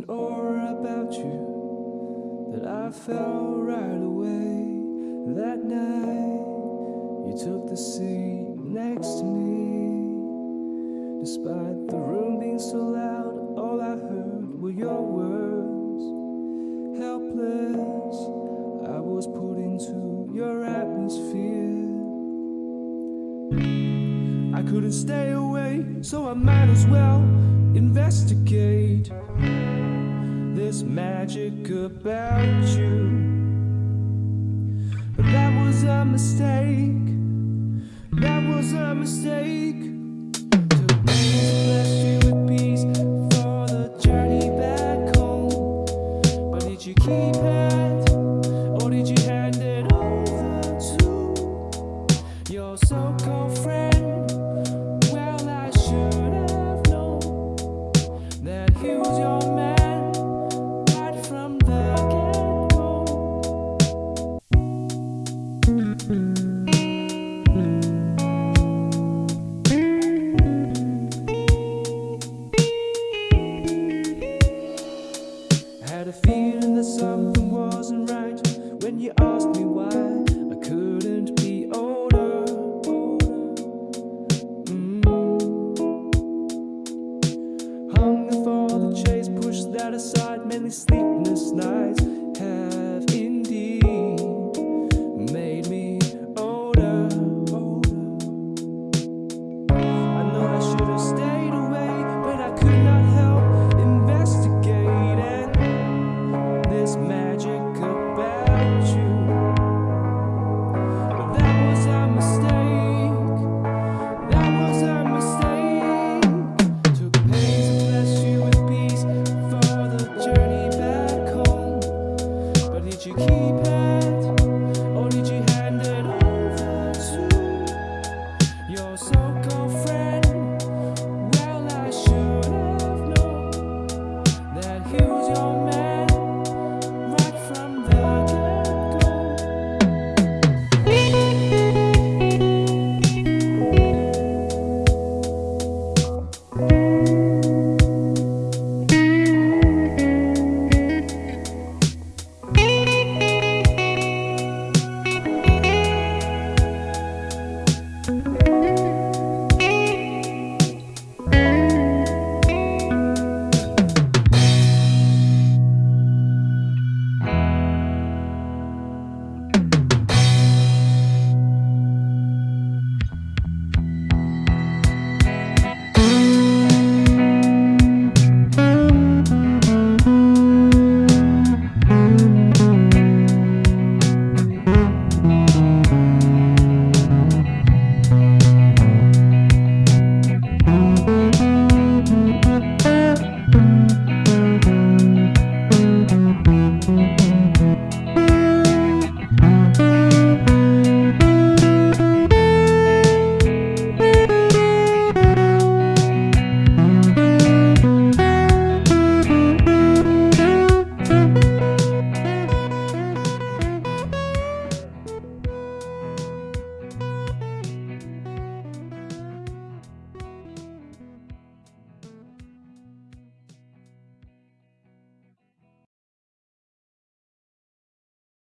an aura about you that I felt right away. That night, you took the seat next to me. Despite the room being so loud, all I heard were your words. Helpless, I was put into your atmosphere. I couldn't stay away, so I might as well investigate. There's magic about you. But that was a mistake. That was a mistake. Aside.